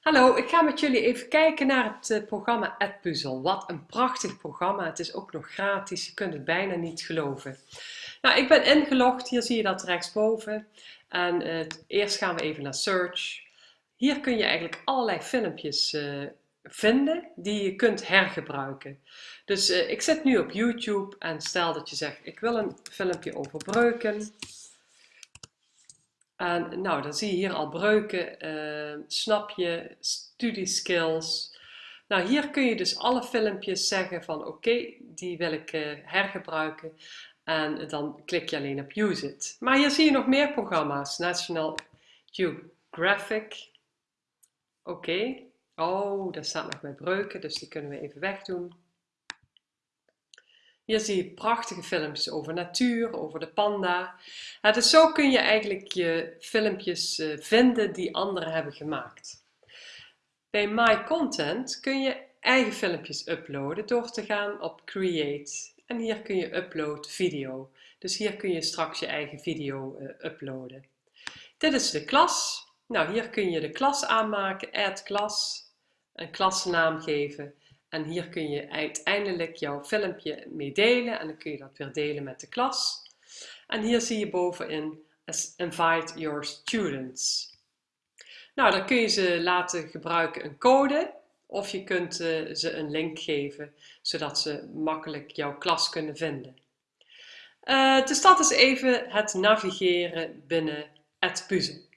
Hallo, ik ga met jullie even kijken naar het uh, programma AdPuzzle. Wat een prachtig programma. Het is ook nog gratis. Je kunt het bijna niet geloven. Nou, ik ben ingelogd. Hier zie je dat rechtsboven. En uh, eerst gaan we even naar Search. Hier kun je eigenlijk allerlei filmpjes uh, vinden die je kunt hergebruiken. Dus ik zit nu op YouTube en stel dat je zegt ik wil een filmpje over breuken. En nou, dan zie je hier al breuken, uh, snap je, studieskills. Nou, hier kun je dus alle filmpjes zeggen van oké, die wil ik uh, hergebruiken. En dan klik je alleen op use it. Maar hier zie je nog meer programma's. National Geographic. Oké. Oh, daar staat nog bij breuken, dus die kunnen we even wegdoen. Hier zie je prachtige filmpjes over natuur, over de panda. dus zo kun je eigenlijk je filmpjes eh, vinden die anderen hebben gemaakt. Bij My Content kun je eigen filmpjes uploaden door te gaan op Create. En hier kun je upload video. Dus hier kun je straks je eigen video uh, uploaden. Dit is de klas. Nou, hier kun je de klas aanmaken, add klas, een klasnaam geven en hier kun je uiteindelijk jouw filmpje mee delen en dan kun je dat weer delen met de klas. En hier zie je bovenin Invite your students. Nou, dan kun je ze laten gebruiken een code of je kunt uh, ze een link geven zodat ze makkelijk jouw klas kunnen vinden. Uh, dus dat is even het navigeren binnen het puzzel.